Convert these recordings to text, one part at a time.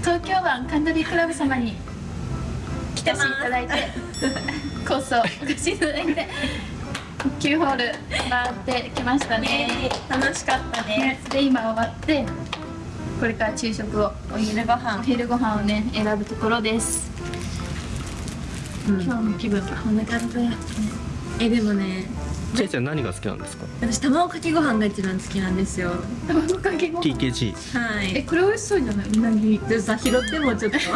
東京湾カントリークラブ様に来ていただいて コースをお貸しいただいて9ホール回ってきましたね。楽しかったね。ねで今終わってこれから昼食をお昼ご飯。お昼ご飯をね選ぶところです、今日の気分はこんな感じでえでもねちえちゃん何が好きなんですか？私卵かけご飯が一番好きなんですよ。卵かけご飯。TKG はい。えこれ美味しそうじゃない？うなぎ。でさ拾ってもちょっと。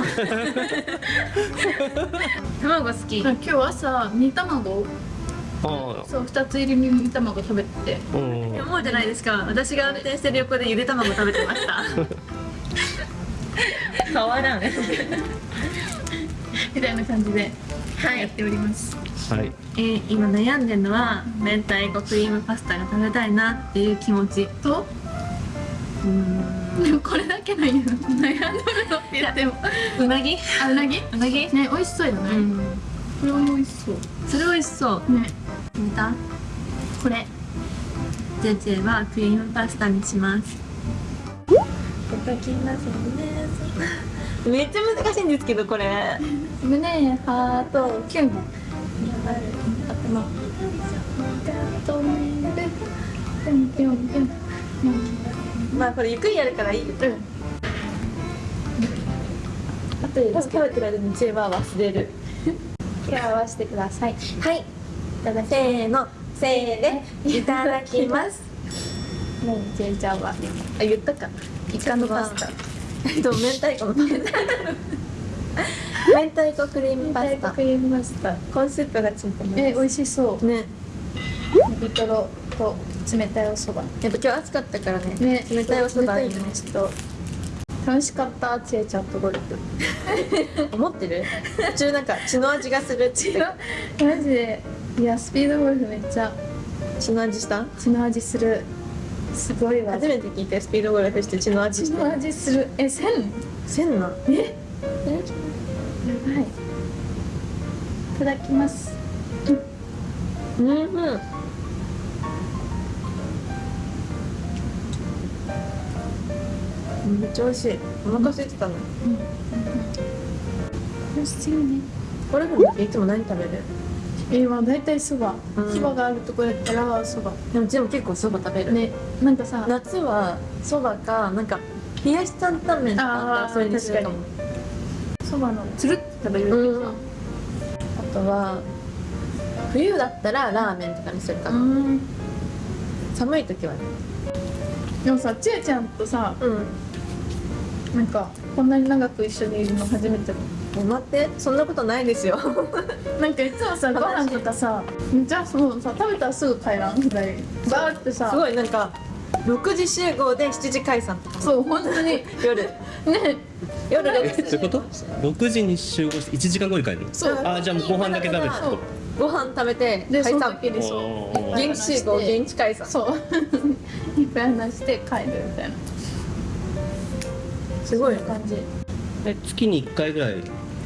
卵好き。今日朝煮卵。あそう2つ入り煮卵食べて。あうん。思うじゃないですか。私が運転してる横でゆで卵食べてました。変わらん みたいな感じではいやっております、はい。えー今悩んでるのは明太子クリームパスタが食べたいなっていう気持ちとうーんでも これだけの悩んでるのって言っても。うなぎ？あうなぎ？うなぎ？ね美味しそうよね、うん。これも美味しそう。それ美味しそう。ね。見た？これ。ジェジェはクリームパスタにします。めっちゃ難しいんですけどこれ胸ハートキュン。まあこれゆっくりやるからいい。ようん。あとで食べてる間にジェは忘れる。手を合わせてください。はい。いただせーの。せーでいただきます。もうジェイちゃんはあ言ったか。イカのパスタ。と明太子の明太子クリームパスタ。クリームパスタ。コーンスープがついてます。え美味しそう。ね。ビトロと冷たいお蕎麦。やっぱ今日暑かったからね。ね。冷たいお蕎麦いいねちょっと楽しかった。ちえちゃんとゴルフ。思ってる？途中なんか血の味がするって。マジで。いやスピードゴルフめっちゃ。血の味した？血の味する。すごいわ。初めて聞いてスピードゴルフして血の味して血の味する。えせんせんなえ？やばい。いただきます。うんうん。めっちゃ美味しい。お腹空いてたの。美味しいね。ゴルフの時いつも何食べる？えー、まあ大体そば。うん。そばがあるところやったらそば。でもうちも結構そば食べる。ねなんかさ夏はそばかなんか冷やし担々麺とかそれにするかも。そばの。つるって食べるうん。あとは冬だったらラーメンとかにするかな、うん。寒い時はね。でもさちえちゃんとさうん。なんかこんなに長く一緒にいるの初めて待って。そんなことないですよ。なんかいつもさご飯とかさめっちゃそうさ食べたらすぐ帰らんぐらい？バーってさ。すごい。なんか6時集合で7時解散とか。そう本当に。夜。ね夜え6時。そういうこと6時に集合して1時間後に帰るの？そう。あじゃあもうご飯だけ食べてご飯食べて解散時にそう現地集合現地解散そう。いっぱい話して帰るみたいな。すごい感じえ月に1回ぐらい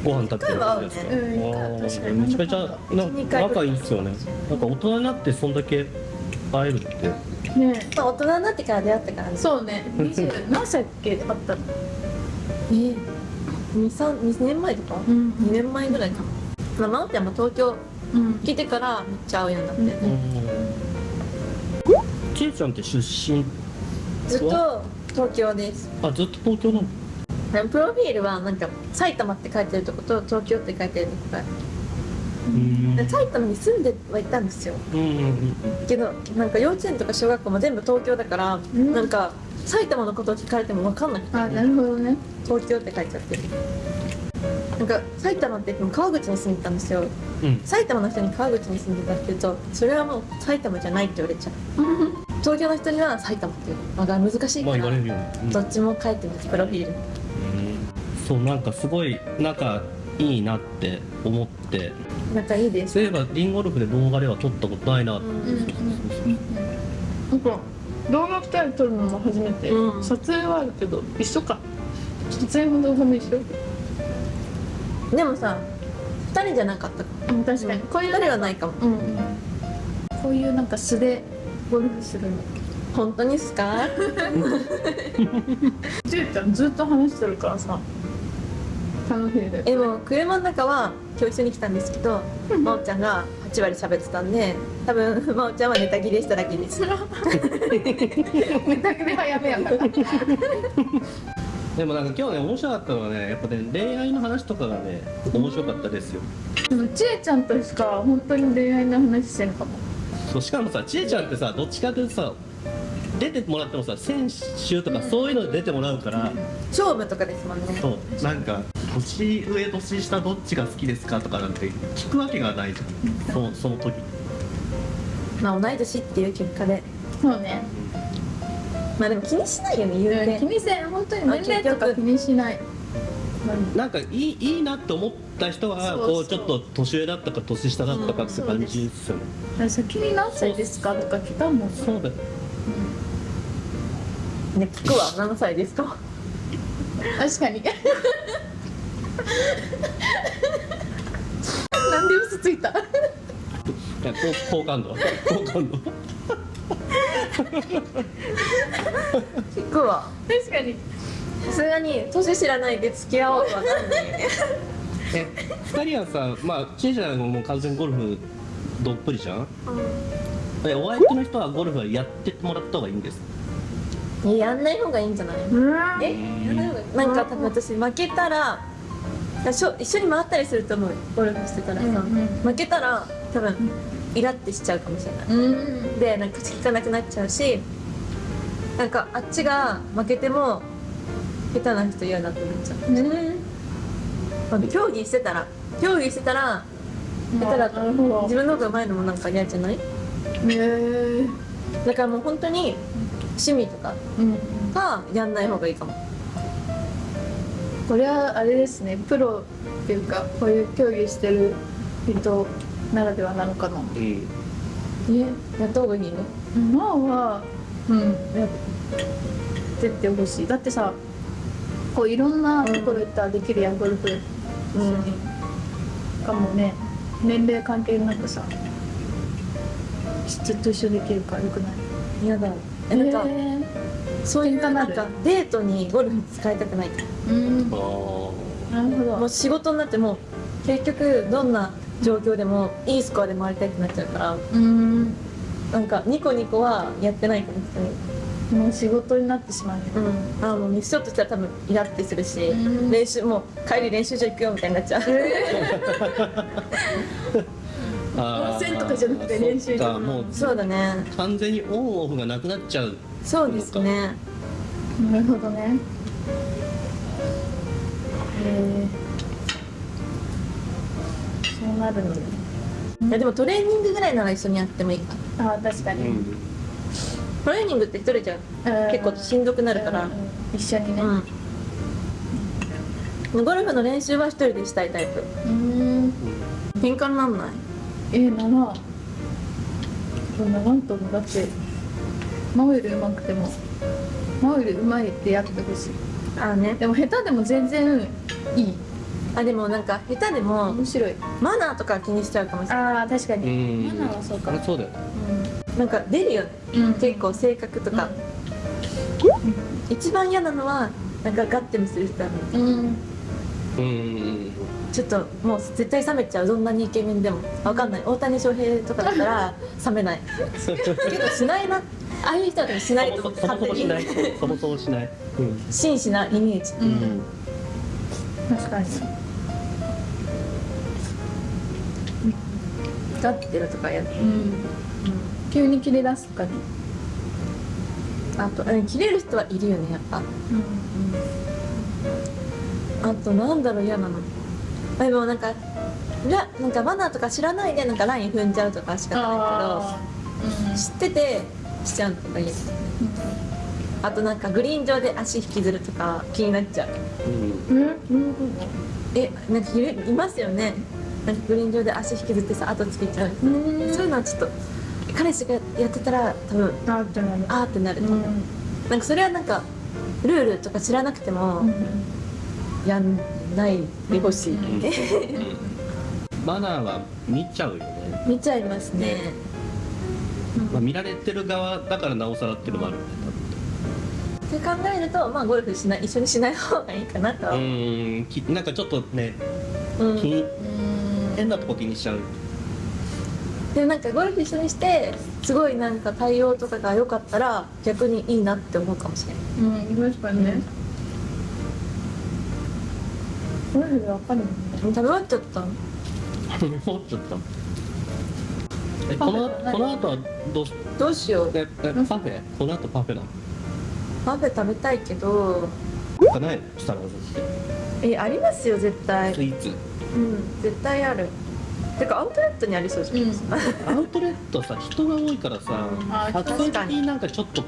ご飯食べてるんですか？ね。うんめちゃめちゃな仲いいっすよね。なんか大人になってそんだけ会えるって。ね。まあ大人になってから出会ったからね。そうね。20何歳っけ？あったの？えー、2年前とか、うん。2年前ぐらいか。なまあ真央ちゃんも東京うん。来てからめっちゃ会うようになって、うん。ちえちゃんって出身？ずっと東京です。あずっと東京なの？プロフィールはなんか埼玉って書いてるとこと東京って書いてるとこがある。うん。で埼玉に住んではいたんですよ。うんうんけどなんか幼稚園とか小学校も全部東京だから、ん。なんか埼玉のことを聞かれても分かんなくて。あなるほどね。東京って書いちゃってる。なんか埼玉って言っても川口に住んでたんですよ。うん。埼玉の人に川口に住んでたって言うとそれはもう埼玉じゃないって言われちゃう。東京の人には埼玉っていうのが難しいまあから言われるよね、うん。どっちも書いてますプロフィール。そうなんかすごい仲いいなって思って。仲いいです。そういえばリンゴルフで動画では撮ったことないなって、うんうんうんうん。なんか動画2人撮るのも初めて、うん。撮影はあるけど一緒か。撮影も動画も一緒でもさ2人じゃなかったか。うん確かに、こういう2人はないかも。うんうん。こういうなんか素でゴルフするの。本当にっすか？ジューちゃんずっと話してるからさ楽しいです。えもう車の中は今日一緒に来たんですけど真央ちゃんが8割喋ってたんで多分真央ちゃんはネタ切れしただけです。ネタ切れ早めやから。でもなんか今日ね面白かったのはねやっぱね恋愛の話とかがね面白かったですよ。でもちえちゃんとしか本当に恋愛の話してんかも。そうしかもさちえちゃんってさどっちかというとさ出てもらってもさ選手とかそういうので出てもらうから、勝負とかですもんね。そうなんか年上年下どっちが好きですかとかなんて聞くわけがないじゃん。そのその時。まあ同い年っていう結果で。そうね。まあでも気にしないよね言うて。気にせん。本当に年齢とか気にしない。なんかいいいいなって思った人はそうそう。こうちょっと年上だったか年下だったかって感じですよね、先に何歳ですかとか聞かんもんそうだよね聞くわ何歳ですか？確かに。なんで嘘ついた？いや好好感度。好感度。聞くわ。確かに。さすがに年知らないで付き合おうとはなんないえ二人はさまあちえちゃんももう完全にゴルフどっぷりじゃん？えお相手の人はゴルフはやってもらった方がいいんです？えやんない方がいいんじゃない？え？やんない方がいい。なんか多分私負けたらしょ一緒に回ったりすると思う。ゴルフしてたらさ、うんうん負けたら多分イラってしちゃうかもしれない。うん。でなんか口聞かなくなっちゃうしなんかあっちが負けても下手な人嫌だって思っちゃう、まあ競技してたら。競技してたら下手だと。なるほど。自分の方が上手いのもなんか嫌じゃない？へえだからもう本当に趣味とかうん。がやんない方がいいかも。これはあれですね。プロっていうかこういう競技してる人ならではなのかな。うん。えやった方がいいの？まあはうん。やってってほしい。だってさこういろんなところ行ったらできるやんゴルフ。一緒にしかもね。年齢関係なくさずっと一緒できるからよくない？嫌だえなんか、へそういうなんかデートにゴルフ使いたくない。ーうん。あなるほど。もう仕事になっても結局どんな状況でもいいスコアで回りたいってなっちゃうからうん。なんかニコニコはやってないかもしれないもう仕事になってしまうねうん、あもうミスショットしたら多分イラってするし、うん。練習もう帰り練習場行くよみたいになっちゃう、あ温 じゃなくて練習場そっか。もうそうだね。完全にオンオフがなくなっちゃう。そうですね。なるほどね。へえそうなるのね。いやでもトレーニングぐらいなら一緒にやってもいいか。ああ確かに、うんトレーニングって一人じゃうん。結構しんどくなるから。うん。一緒にね。うん。ゴルフの練習は一人でしたいタイプ。うん。喧嘩になんないえー、ならそんななんともだって真央より上手くても真央より上手いってやってほしい。あね。でも下手でも全然いい。あでもなんか下手でも面白い。マナーとか気にしちゃうかもしれない。ああ確かうに、ん。マナーはそうか。あそうだよなんか出るよね。うん。結構性格とか、一番嫌なのはなんかガッて見せる人なのうんうんちょっともう絶対冷めちゃうどんなにイケメンでも。わかんない。大谷翔平とかだったら冷めない。けどしないな。ああいう人は多分しないと思ってそもそもしない。勝手にそもそもしない。うん。真摯なイメージ。ううん。ん確かに。ガッてるとかやる。うん。急に切れ出すとかねあとうん切れる人はいるよねやっぱ。あとなんだろう嫌なの。あでもなんかラなんかマナーとか知らないでなんかライン踏んじゃうとかしかあないけど知っててしちゃうとかいい。あとなんかグリーン上で足引きずるとか気になっちゃう。うん。うん。うんえなんかいるいますよね。なんかグリーン上で足引きずってさ後つけちゃう。うん。うんそういうのはちょっと彼氏がやってたら多分あってなる。あーってなる、うん。なんかそれはなんかルールとか知らなくてもやんないでほしい、うん。マナーは見ちゃうよね、見ちゃいますね。まあ、見られてる側だからなおさらっていうのもあるんでって考えるとまあゴルフしない一緒にしない方がいいかなと。はうん。きなんかちょっとねうん。気にうん変なとこ気にしちゃう。でもなんかゴルフ一緒にしてすごいなんか対応とかが良かったら逆にいいなって思うかもしれない。うん確かにね。ゴ食べ終わっちゃった。思っちゃったえこのこの後はどうしどうしよう。ええパフェ？この後パフェなの？パフェ食べたいけど。ない？のスタラーズって。えありますよ絶対。スイーツ？うん絶対あるてかアウトレットにありそうじゃないですか、アウトレットさ人が多いからさあ撮影的になんかちょっと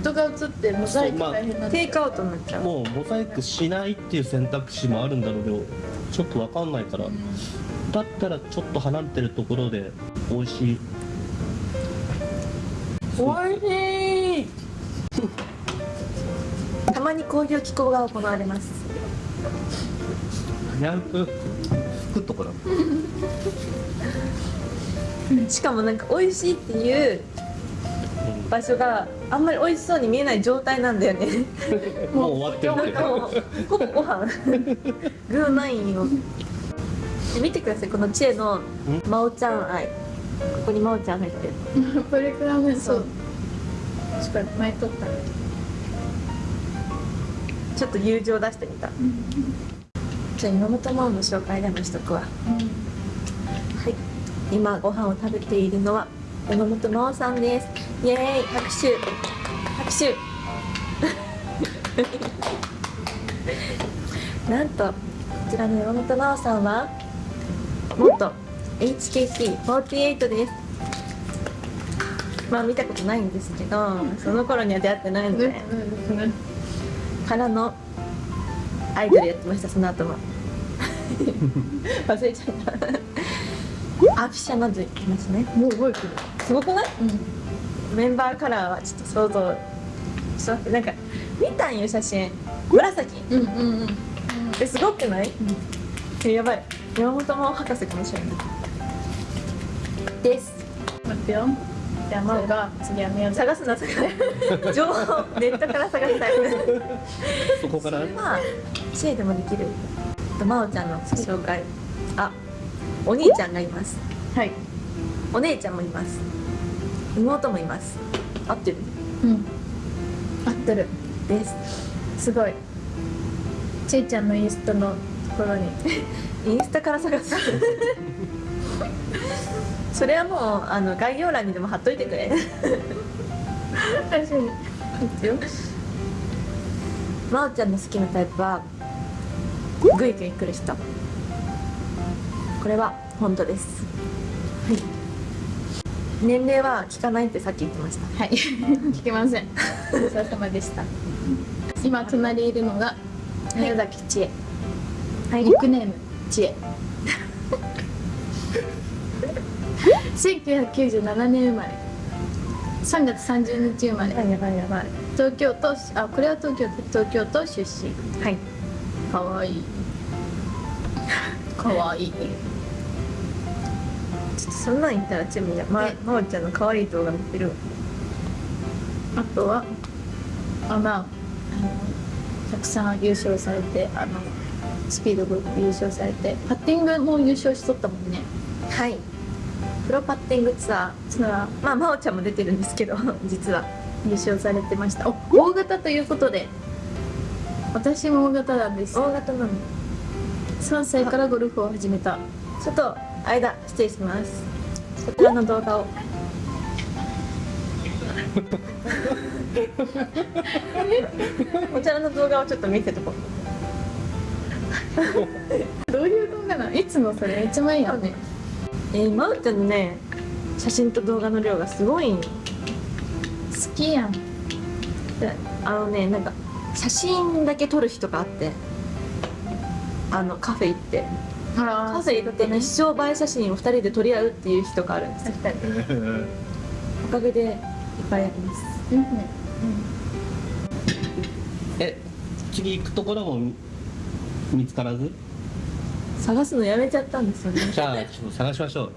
人が映ってモザイク大変なんテイクアウトになっちゃう。もうモザイクしないっていう選択肢もあるんだろうけどちょっとわかんないから。だったらちょっと離れてるところで美味しい。おい。しい。たまにこういう気候が行われますく服とかだ しかもなんか美味しいっていう場所があんまり美味しそうに見えない状態なんだよね。もう終わってる。ほぼご飯。グーナインを。で見てください。このチエの真央ちゃん愛。ここに真央ちゃん入ってる。これくらいねそう。確かに前撮った。ねちょっと友情出してみたじゃあ今本真央の紹介でもしとくわ。はい。今ご飯を食べているのは山本真央さんです。イエーイ。拍手。拍手。なんとこちらの山本真央さんは元 HKT48 です。まあ見たことないんですけどその頃には出会ってないので、からのアイドルやってましたその後も 忘れちゃった。アフィシャなどいますね。もう覚えてる。すごくない？うん。メンバーカラーはちょっと想像しますなんか見たんよ写真。紫。うんうんうん。えすごくない、えやばい。山本真央博士かもしれない。です。待ってよ。じゃあ真央が次は宮崎。探すなそれ 情報ネットから探したいそこから？まあ知恵でもできると真央ちゃんの紹介。あお兄ちゃんがいます。はい。お姉ちゃんもいます。妹もいます。合ってる？うん。合ってる。です。すごい。ちいちゃんのインスタのところに。インスタから探す。それはもうあの概要欄にでも貼っといてくれ。確かに。いいですよ。真央ちゃんの好きなタイプはグイグイ来る人。これは本当です。はい。年齢は聞かないってさっき言ってました。はい。聞けません。お疲れ様でした。今隣にいるのが宮崎千恵。はい。ニックネーム千恵。1997年生まれ。3月30日生まれ。やばいやばい。東京都あこれは東京都東京都出身。はいかわい。いかわい。いちょっとそんなん言ったらチェムやまえ真央ちゃんの可愛い動画見てる。わあとはあまあたくさん優勝されてあのスピードゴルフ優勝されてパッティングも優勝しとったもんね。はい。プロパッティングツアツアー。ーまあ真央ちゃんも出てるんですけど実は。優勝されてました。お大型ということで私も大型なんです。大型なの。3歳からゴルフを始めた。ちょっと間失礼します。こちらの動画を。こちらの動画をちょっと見せとこう。どういう動画なのいつのそれめっちゃ前やん。ね。えー、真央ちゃんのね写真と動画の量がすごいん好きやん。であのねなんか写真だけ撮る日とかあってあのカフェ行って。あカフェ行って一生映え写真を2人で撮り合うっていう日とかあるんですよ。おかげでいっぱいあります。うんえ次行くところも見つからず？探すのやめちゃったんですよね。じゃあちょっと探しましょう